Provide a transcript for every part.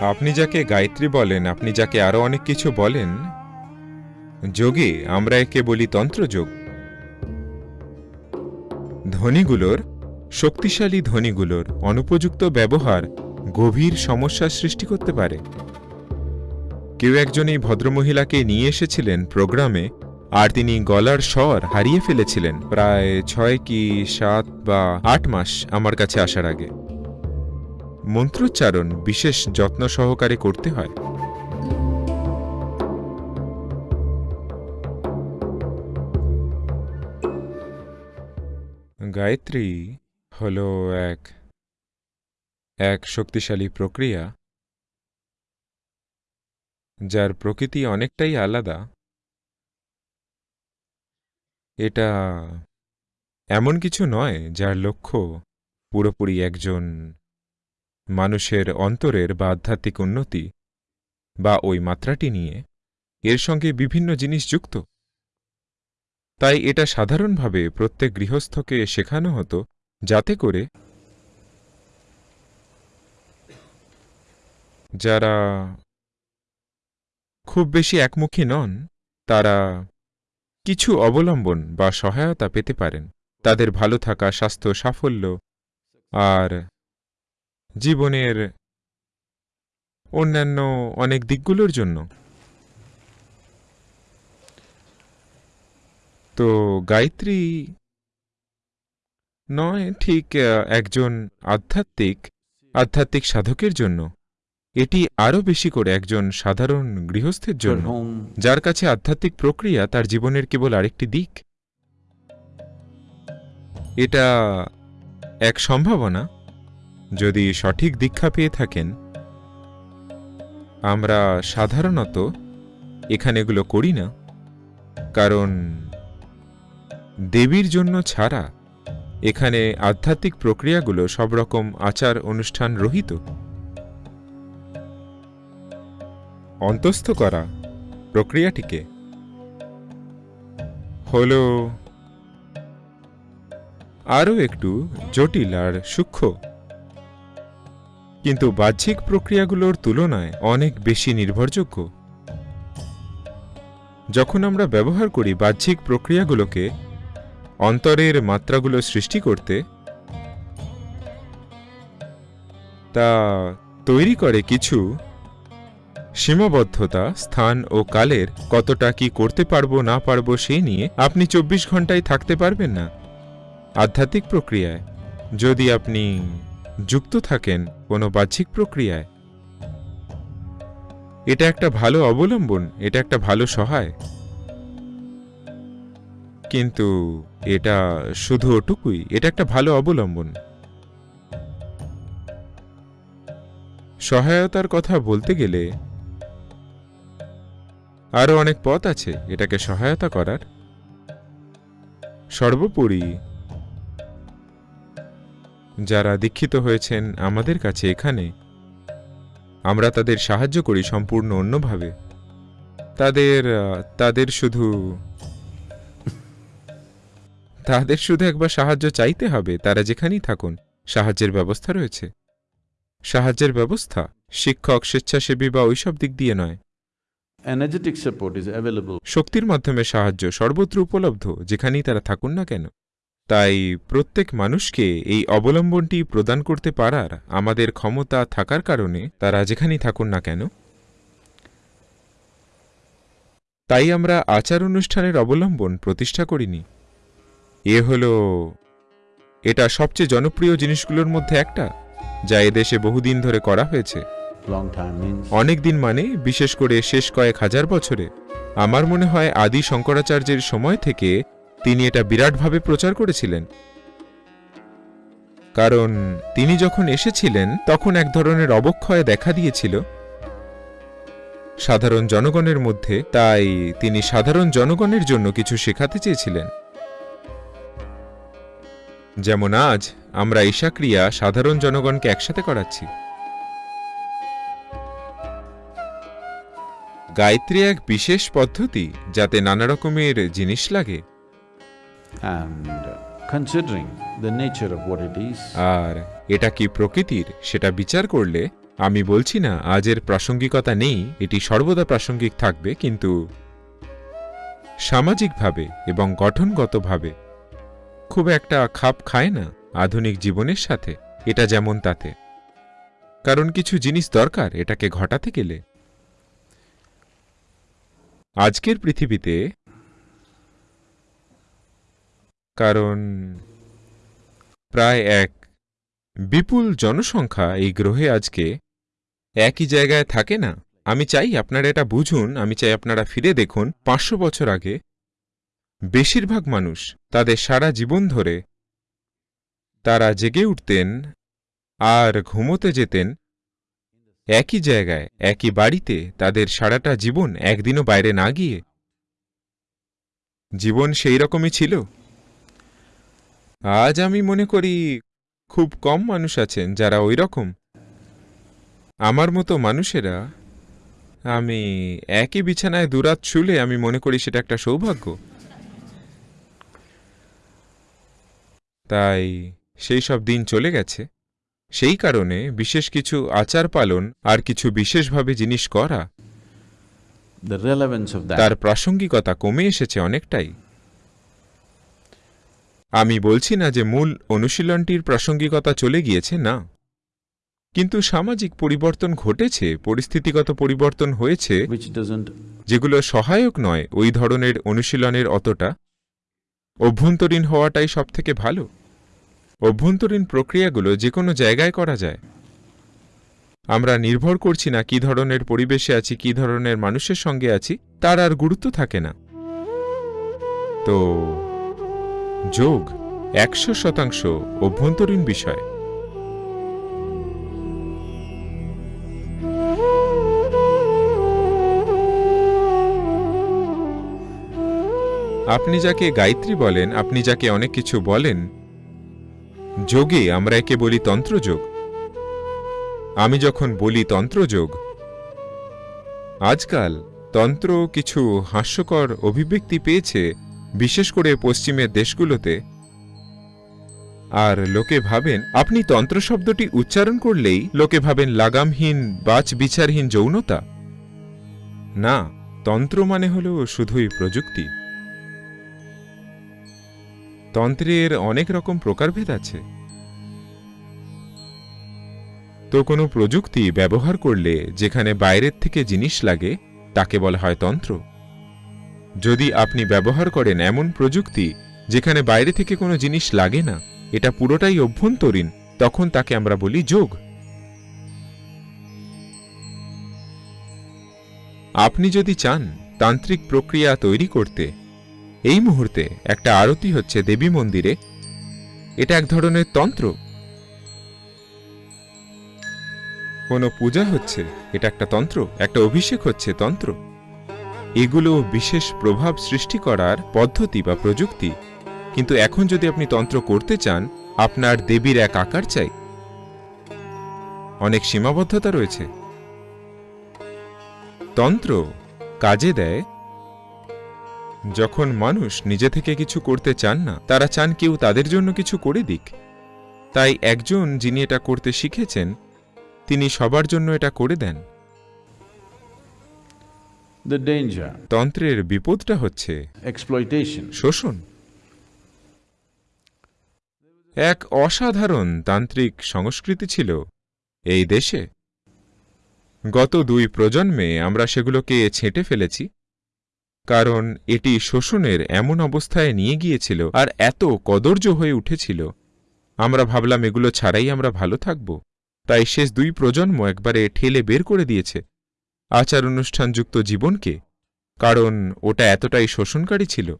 আপনি যাকে গায়ত্রী বলেন, আপনি যাকে আরও অনেক কিছু বলেন? যোগে, আমরা একে বলি তন্ত্রযোগ। ধ্বনিগুলোর, শক্তিশালী ধ্বনিগুলোর অনুপযুক্ত ব্যবহার গভীর সমস্যার সৃষ্টি করতে পারে। কেউ একজন এই ভদ্রমহিলাকে নিয়ে এসেছিলেন প্রোগ্রামে, আর তিনি গলার স্বর হারিয়ে ফেলেছিলেন। প্রায় ছয় কি সাত বা আট মাস আমার কাছে আসার আগে। মন্ত্রোচ্চারণ বিশেষ যত্ন সহকারে করতে হয়। গায়ত্রী হল এক এক শক্তিশালী প্রক্রিয়া যার প্রকৃতি অনেকটাই আলাদা। এটা এমন কিছু নয় যার লক্ষ্য পুরোপুরি একজন মানুষের অন্তরের বা আধ্যাত্মিক উন্নতি বা ওই মাত্রাটি নিয়ে এর সঙ্গে বিভিন্ন জিনিস যুক্ত। তাই এটা সাধারণভাবে প্রত্যেক গৃহস্থকে শেখানো হতো যাতে করে যারা খুব বেশি একমুখী নন, তারা কিছু অবলম্বন বা সহায়তা পেতে পারেন। তাদের ভালো থাকা, স্বাস্থ্য, সাফল্য আর জীবনের অন্যান্য অনেক দিকগুলোর জন্য। তো গায়ত্রী নয়, ঠিক একজন আধ্যাত্মিক আধ্যাত্মিক সাধকের জন্য। এটি আরও বেশি করে একজন সাধারণ গৃহস্থের জন্য, যার কাছে আধ্যাত্মিক প্রক্রিয়া তার জীবনের কেবল আরেকটি দিক। এটা এক সম্ভাবনা। যদি সঠিক দীক্ষা পেয়ে থাকেন, আমরা সাধারণত এখানে এগুলো করি না। কারণ দেবীর জন্য ছাড়া এখানে আধ্যাত্মিক প্রক্রিয়াগুলো সব রকম আচার অনুষ্ঠান রহিত। অন্তস্থ করা প্রক্রিয়াটিকে হল আরও একটু জটিল আর সূক্ষ্ম কিন্তু বাহ্যিক প্রক্রিয়াগুলোর তুলনায় অনেক বেশি নির্ভরযোগ্য। যখন আমরা ব্যবহার করি বাহ্যিক প্রক্রিয়াগুলোকে অন্তরের মাত্রাগুলো সৃষ্টি করতে, তা তৈরি করে কিছু সীমাবদ্ধতা, স্থান ও কালের কতটা কি করতে পারব, না পারব সেই নিয়ে আপনি চব্বিশ ঘন্টায় থাকতে পারবেন না। আধ্যাত্মিক প্রক্রিয়ায়। যদি আপনি যুক্ত থাকেন কোনো বাহ্যিক প্রক্রিয়ায়। এটা একটা ভালো অবলম্বন, এটা একটা ভালো সহায়। কিন্তু এটা শুধু ওটুকুই, এটা একটা ভালো অবলম্বন। সহায়তার কথা বলতে গেলে আরও অনেক পথ আছে এটাকে সহায়তা করার। সর্বোপরি যারা দীক্ষিত হয়েছেন আমাদের কাছে এখানে। আমরা তাদের সাহায্য করি সম্পূর্ণ অন্যভাবে। তাদের তাদের শুধু তাদের শুধু একবার সাহায্য চাইতে হবে তারা যেখানেই থাকুন সাহায্যের ব্যবস্থা রয়েছে। সাহায্যের ব্যবস্থা শিক্ষক স্বেচ্ছাসেবী বা ওইসব দিক দিয়ে নয়। শক্তির মাধ্যমে সাহায্য সর্বত্র উপলব্ধ যেখানেই তারা থাকুন না কেন। তাই প্রত্যেক মানুষকে এই অবলম্বনটি প্রদান করতে পারার আমাদের ক্ষমতা থাকার কারণে তারা যেখানেই থাকুন না কেন। তাই আমরা আচার অনুষ্ঠানের অবলম্বন প্রতিষ্ঠা করিনি। এ হলো এটা সবচেয়ে জনপ্রিয় জিনিসগুলোর মধ্যে একটা যা এদেশে বহুদিন ধরে করা হয়েছে। অনেক দিন মানে বিশেষ করে শেষ কয়েক হাজার বছরে। আমার মনে হয় আদি শঙ্করাচার্যের সময় থেকে তিনি এটা বিরাটভাবে প্রচার করেছিলেন। কারণ তিনি যখন এসেছিলেন, তখন এক ধরনের অবক্ষয় দেখা দিয়েছিল। সাধারণ জনগণের মধ্যে, তাই তিনি সাধারণ জনগণের জন্য কিছু শেখাতে চেয়েছিলেন। যেমন আজ, আমরা ঈশাক্রিয়া সাধারণ জনগণকে একসাথে করাচ্ছি। গায়ত্রী এক বিশেষ পদ্ধতি, যাতে নানা রকমের জিনিস লাগে। And considering the nature of what it is, আর এটা কি প্রকৃতির? সেটা বিচার করলে আমি বলছি না, আজের প্রাসঙ্গিকতা নেই, এটি সর্বদা প্রাসঙ্গিক থাকবে, কিন্তু সামাজিকভাবে এবং গঠনগতভাবে খুব একটা খাপ খায় না আধুনিক জীবনের সাথে, এটা যেমন তাতে। কারণ কিছু জিনিস দরকার, এটাকে ঘটাতে গেলে। আজকের পৃথিবীতে কারণ প্রায় এক বিপুল জনসংখ্যা এই গ্রহে আজকে একই জায়গায় থাকে না। আমি চাই আপনারা এটা বুঝুন, আমি চাই আপনারা ফিরে দেখুন, পাঁচশো বছর আগে বেশিরভাগ মানুষ তাদের সারা জীবন ধরে তারা জেগে উঠতেন আর ঘুমোতে যেতেন একই জায়গায়, একই বাড়িতে, তাদের সারাটা জীবন একদিনও বাইরে না গিয়ে। জীবন সেই রকমই ছিল। আজ আমি মনে করি খুব কম মানুষ আছেন যারা ওই রকম আমার মতো মানুষেরা আমি একই বিছানায় দুরাত শুলে আমি মনে করি সেটা একটা সৌভাগ্য। তাই সেই সব দিন চলে গেছে। সেই কারণে বিশেষ কিছু আচার পালন আর কিছু বিশেষভাবে জিনিস করা তার প্রাসঙ্গিকতা কমে এসেছে অনেকটাই। আমি বলছি না যে মূল অনুশীলনটির প্রাসঙ্গিকতা চলে গিয়েছে না। কিন্তু সামাজিক পরিবর্তন ঘটেছে পরিস্থিতিগত পরিবর্তন হয়েছে যেগুলো সহায়ক নয় ওই ধরনের অনুশীলনের অতটা। অভ্যন্তরীণ হওয়াটাই সবথেকে ভালো। অভ্যন্তরীণ প্রক্রিয়াগুলো যে কোনো জায়গায় করা যায়। আমরা নির্ভর করছি না কি ধরনের পরিবেশে আছি কি ধরনের মানুষের সঙ্গে আছি তার আর গুরুত্ব থাকে না। তো যোগ একশো শতাংশ অভ্যন্তরীণ বিষয়। আপনি যাকে গায়ত্রী বলেন, আপনি যাকে অনেক কিছু বলেন, যোগে আমরা একে বলি তন্ত্রযোগ। আমি যখন বলি তন্ত্রযোগ, আজকাল তন্ত্র কিছু হাস্যকর অভিব্যক্তি পেয়েছে বিশেষ করে পশ্চিমের দেশগুলোতে। আর লোকে ভাবেন, আপনি তন্ত্র শব্দটি উচ্চারণ করলেই লোকে ভাবেন লাগামহীন বাচ বিচারহীন যৌনতা? না, তন্ত্র মানে হল শুধুই প্রযুক্তি। তন্ত্রের অনেক রকম প্রকারভেদ আছে। তো কোনো প্রযুক্তি ব্যবহার করলে যেখানে বাইরের থেকে জিনিস লাগে, তাকে বলা হয় তন্ত্র? যদি আপনি ব্যবহার করেন এমন প্রযুক্তি যেখানে বাইরে থেকে কোনো জিনিস লাগে না, এটা পুরোটাই অভ্যন্তরীণ, তখন তাকে আমরা বলি যোগ। আপনি যদি চান তান্ত্রিক প্রক্রিয়া তৈরি করতে, এই মুহূর্তে একটা আরতি হচ্ছে দেবী মন্দিরে। এটা এক ধরনের তন্ত্র। কোনো পূজা হচ্ছে, এটা একটা তন্ত্র, একটা অভিষেক হচ্ছে তন্ত্র। এগুলো বিশেষ প্রভাব সৃষ্টি করার পদ্ধতি বা প্রযুক্তি। কিন্তু এখন যদি আপনি তন্ত্র করতে চান, আপনার দেবীর এক আকার চাই। অনেক সীমাবদ্ধতা রয়েছে। তন্ত্র কাজে দেয়। যখন মানুষ নিজে থেকে কিছু করতে চান না, তারা চান কেউ তাদের জন্য কিছু করে দিক। তাই একজন যিনি এটা করতে শিখেছেন, তিনি সবার জন্য এটা করে দেন। The danger, তন্ত্রের বিপদটা হচ্ছে exploitation. শোষণ। এক অসাধারণ তান্ত্রিক সংস্কৃতি ছিল এই দেশে। গত দুই প্রজন্মে আমরা সেগুলোকে ছেঁটে ফেলেছি কারণ এটি শোষণের এমন অবস্থায় নিয়ে গিয়েছিল আর এত কদর্য হয়ে উঠেছিল। আমরা ভাবলাম এগুলো ছাড়াই আমরা ভালো থাকব। তাই শেষ দুই প্রজন্ম একবারে ঠেলে বের করে দিয়েছে। আচার অনুষ্ঠানযুক্ত জীবনকে কারণ ওটা এতটাই শোষণকারী ছিল।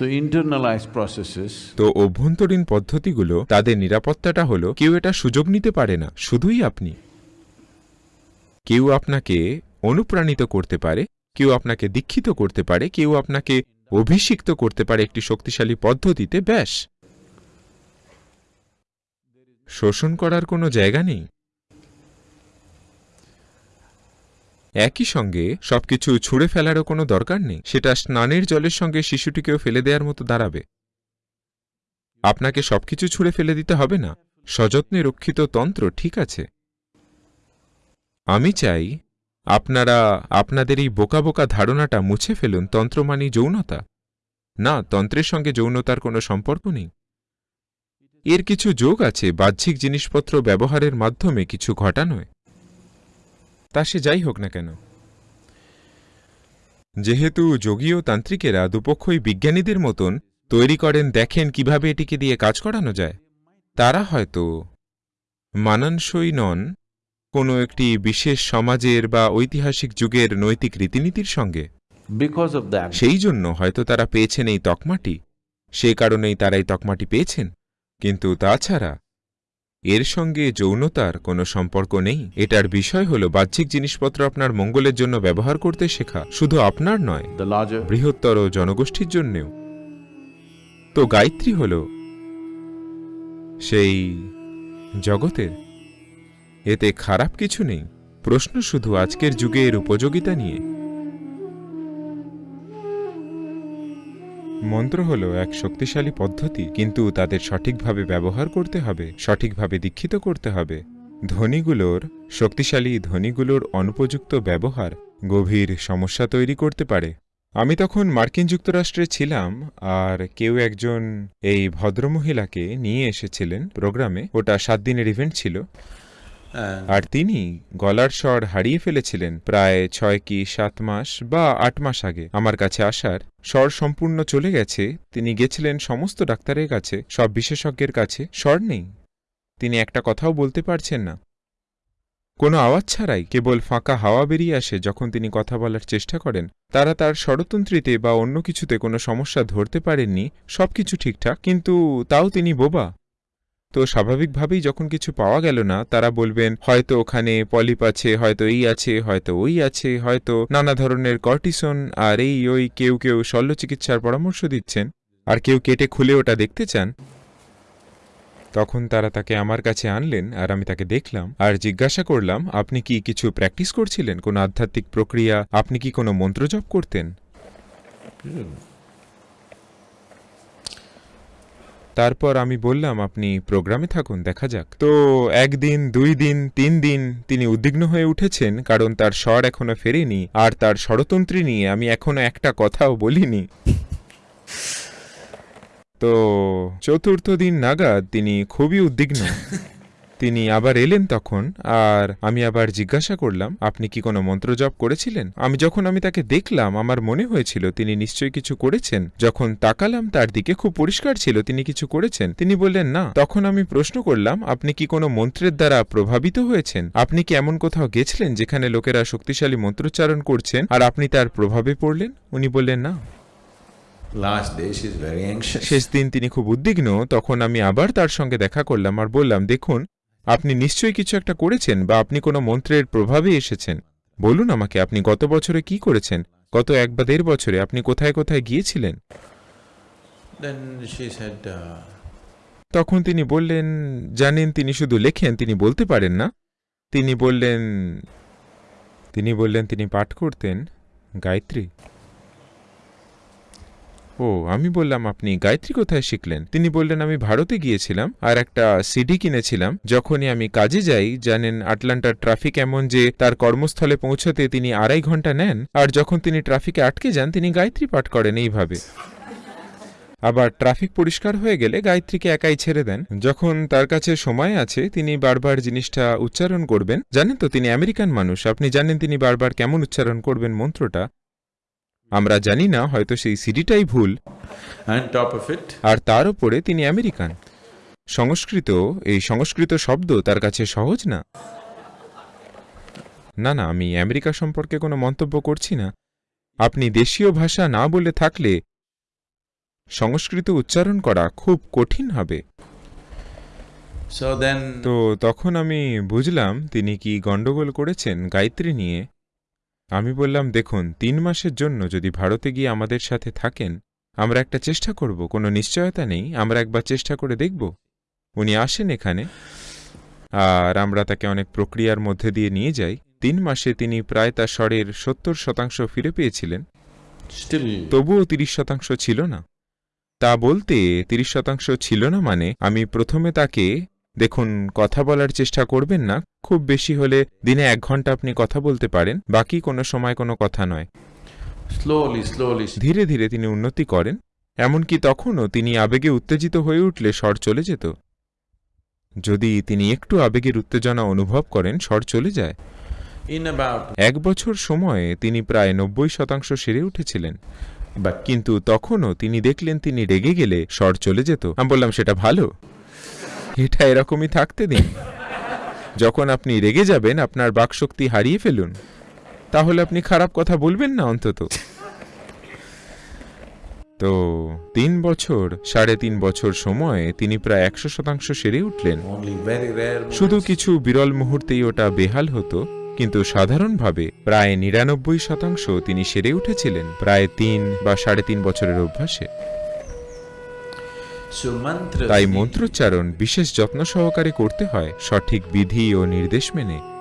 So internalized processes তো অভ্যন্তরীণ পদ্ধতিগুলো তাদের নিরাপত্তাটা হলো কেউ এটা সুযোগ নিতে পারে না শুধুই আপনি। কেউ আপনাকে অনুপ্রাণিত করতে পারে কেউ আপনাকে দীক্ষিত করতে পারে কেউ আপনাকে অভিষিক্ত করতে পারে একটি শক্তিশালী পদ্ধতিতে ব্যাস। শোষণ করার কোনো জায়গা নেই। একই সঙ্গে সবকিছু ছুঁড়ে ফেলারও কোনো দরকার নেই। সেটা স্নানের জলের সঙ্গে শিশুটিকেও ফেলে দেওয়ার মতো দাঁড়াবে। আপনাকে সবকিছু ছুঁড়ে ফেলে দিতে হবে না। সযত্নে রক্ষিত তন্ত্র ঠিক আছে। আমি চাই আপনারা আপনাদের এই বোকা বোকা ধারণাটা মুছে ফেলুন, তন্ত্র মানি যৌনতা। না, তন্ত্রের সঙ্গে যৌনতার কোনো সম্পর্ক নেই। এর কিছু যোগ আছে, বাহ্যিক জিনিসপত্র ব্যবহারের মাধ্যমে কিছু ঘটানোয়। তা সে যাই হোক না কেন। যেহেতু যোগী ও তান্ত্রিকেরা দুপক্ষই বিজ্ঞানীদের মতন তৈরি করেন দেখেন কীভাবে এটিকে দিয়ে কাজ করানো যায় তারা হয়তো মানানসই নন কোনো একটি বিশেষ সমাজের বা ঐতিহাসিক যুগের নৈতিক রীতিনীতির সঙ্গে। সেই জন্য হয়তো তারা পেয়েছেন এই তকমাটি। সেই কারণেই তারা এই তকমাটি পেয়েছেন। কিন্তু তাছাড়া এর সঙ্গে যৌনতার কোনো সম্পর্ক নেই। এটার বিষয় হল বাহ্যিক জিনিসপত্র আপনার মঙ্গলের জন্য ব্যবহার করতে শেখা। শুধু আপনার নয় বৃহত্তর জনগোষ্ঠীর জন্যেও। তো গায়ত্রী হল সেই জগতের। এতে খারাপ কিছু নেই। প্রশ্ন শুধু আজকের যুগে এর উপযোগিতা নিয়ে। মন্ত্র হল এক শক্তিশালী পদ্ধতি, কিন্তু তাদের সঠিকভাবে ব্যবহার করতে হবে, সঠিকভাবে দীক্ষিত করতে হবে। ধ্বনিগুলোর, শক্তিশালী ধ্বনিগুলোর অনুপযুক্ত ব্যবহার গভীর সমস্যা তৈরি করতে পারে। আমি তখন মার্কিন যুক্তরাষ্ট্রে ছিলাম, আর কেউ একজন এই ভদ্রমহিলাকে নিয়ে এসেছিলেন প্রোগ্রামে। ওটা সাত দিনের ইভেন্ট ছিল। আর তিনি গলার স্বর হারিয়ে ফেলেছিলেন প্রায় ছয় কি সাত মাস বা আট মাস আগে। আমার কাছে আসার স্বর সম্পূর্ণ চলে গেছে। তিনি গেছিলেন সমস্ত ডাক্তারের কাছে, সব বিশেষজ্ঞের কাছে। স্বর নেই। তিনি একটা কথাও বলতে পারছেন না। কোনো আওয়াজ ছাড়াই কেবল ফাঁকা হাওয়া বেরিয়ে আসে যখন তিনি কথা বলার চেষ্টা করেন। তারা তার ষড়তন্ত্রীতে বা অন্য কিছুতে কোনো সমস্যা ধরতে পারেননি। সবকিছু ঠিকঠাক, কিন্তু তাও তিনি বোবা। তো স্বাভাবিকভাবেই যখন কিছু পাওয়া গেল না, তারা বলবেন, হয়তো ওখানে পলিপ আছে, হয়তো এই আছে, হয়তো ওই আছে, হয়তো নানা ধরনের কর্টিসন, আর এই ওই কেউ কেউ শল্য চিকিৎসার পরামর্শ দিচ্ছেন, আর কেউ কেটে খুলে ওটা দেখতে চান। তখন তারা তাকে আমার কাছে আনলেন, আর আমি তাকে দেখলাম, আর জিজ্ঞাসা করলাম, আপনি কি কিছু প্র্যাকটিস করছিলেন? কোনো আধ্যাত্মিক প্রক্রিয়া? আপনি কি কোনো মন্ত্র জপ করতেন? তারপর আমি বললাম, আপনি প্রোগ্রামে থাকুন, দেখা যাক। তো একদিন, দুই দিন, তিন দিন তিনি উদ্বিগ্ন হয়ে উঠেছেন, কারণ তার স্বর এখনও ফেরেনি, আর তার স্বরতন্ত্রী নিয়ে আমি এখনও একটা কথাও বলিনি। তো চতুর্থ দিন নাগাদ তিনি খুবই উদ্বিগ্ন। তিনি আবার এলেন তখন আর আমি আবার জিজ্ঞাসা করলাম আপনি কি কোনো মন্ত্র জপ করেছিলেন? আমি যখন আমি তাকে দেখলাম আমার মনে হয়েছিল তিনি নিশ্চয়ই কিছু করেছেন। যখন তাকালাম তার দিকে খুব পরিষ্কার ছিল তিনি কিছু করেছেন। তিনি বললেন না। তখন আমি প্রশ্ন করলাম আপনি কি কোনো মন্ত্রের দ্বারা প্রভাবিত হয়েছেন? আপনি কি এমন কোথাও গেছিলেন যেখানে লোকেরা শক্তিশালী মন্ত্রোচ্চারণ করছেন আর আপনি তার প্রভাবে পড়লেন? উনি বললেন না. শেষ দিন তিনি খুব উদ্বিগ্ন। তখন আমি আবার তার সঙ্গে দেখা করলাম আর বললাম দেখুন আপনি নিশ্চয়ই কিছু একটা করেছেন বা আপনি কোনো মন্ত্রের প্রভাবে এসেছেন। বলুন আমাকে আপনি গত বছরে কি করেছেন? গত এক বা দেড় বছরে আপনি কোথায় কোথায় গিয়েছিলেন? Uh, তখন তিনি বললেন জানেন তিনি শুধু লেখেন তিনি বলতে পারেন না। তিনি বললেন তিনি বললেন তিনি পাঠ করতেন গায়ত্রী। ও, আমি বললাম, আপনি গায়ত্রী কোথায় শিখলেন? তিনি বললেন, আমি ভারতে গিয়েছিলাম আর একটা সিডি কিনেছিলাম। যখনই আমি কাজে যাই, জানেন, আটলান্টার ট্রাফিক এমন যে, তার কর্মস্থলে পৌঁছতে তিনি আড়াই ঘণ্টা নেন আর যখন তিনি ট্রাফিকে আটকে যান, তিনি গায়ত্রী পাঠ করেন এইভাবে। আবার ট্রাফিক পরিষ্কার হয়ে গেলে গায়ত্রীকে একাই ছেড়ে দেন। যখন তার কাছে সময় আছে, তিনি বারবার জিনিসটা উচ্চারণ করবেন। জানেন তো, তিনি আমেরিকান মানুষ। আপনি জানেন তিনি বারবার কেমন উচ্চারণ করবেন মন্ত্রটা? আমরা জানি না হয়তো সেই সিডিটাই ভুল। আর তার উপরে তিনি আমেরিকান। সংস্কৃত এই সংস্কৃত শব্দ তার কাছে সহজ না? না না আমি আমেরিকা সম্পর্কে কোনো মন্তব্য করছি না। আপনি দেশীয় ভাষা না বলে থাকলে সংস্কৃত উচ্চারণ করা খুব কঠিন হবে। তো তখন আমি বুঝলাম তিনি কি গণ্ডগোল করেছেন গায়ত্রী নিয়ে। আমি বললাম দেখুন তিন মাসের জন্য যদি ভারতে গিয়ে আমাদের সাথে থাকেন আমরা একটা চেষ্টা করব কোনো নিশ্চয়তা নেই আমরা একবার চেষ্টা করে দেখব। উনি আসেন এখানে আর আমরা তাকে অনেক প্রক্রিয়ার মধ্যে দিয়ে নিয়ে যাই। তিন মাসে তিনি প্রায় তার স্বরের সত্তর শতাংশ ফিরে পেয়েছিলেন। তবুও তিরিশ শতাংশ ছিল না। তা বলতে তিরিশ শতাংশ ছিল না মানে আমি প্রথমে তাকে দেখুন কথা বলার চেষ্টা করবেন না। খুব বেশি হলে দিনে এক ঘণ্টা আপনি কথা বলতে পারেন বাকি কোনো সময় কোনো কথা নয়। Slowly, slowly, ধীরে ধীরে তিনি উন্নতি করেন। এমনকি তখনও তিনি আবেগে উত্তেজিত হয়ে উঠলে স্বর চলে যেত। যদি তিনি একটু আবেগের উত্তেজনা অনুভব করেন স্বর চলে যায়। এক বছর সময়ে তিনি প্রায় নব্বই শতাংশ সেরে উঠেছিলেন। কিন্তু তখনও তিনি দেখলেন তিনি রেগে গেলে স্বর চলে যেত। আমি বললাম সেটা ভালো? এটা এরকমই থাকতে দিন। যখন আপনি রেগে যাবেন আপনার বাকশক্তি হারিয়ে ফেলুন। তাহলে আপনি খারাপ কথা বলবেন না অন্তত। তো তিন বছর সাড়ে তিন বছর সময়ে তিনি প্রায় একশো শতাংশ সেরে উঠলেন। শুধু কিছু বিরল মুহূর্তেই ওটা বেহাল হতো কিন্তু সাধারণভাবে প্রায় নিরানব্বই শতাংশ তিনি সেরে উঠেছিলেন প্রায় তিন বা সাড়ে তিন বছরের অভ্যাসে। তাই মন্ত্রোচ্চারণ বিশেষ যত্ন সহকারে করতে হয় সঠিক বিধি ও নির্দেশ মেনে।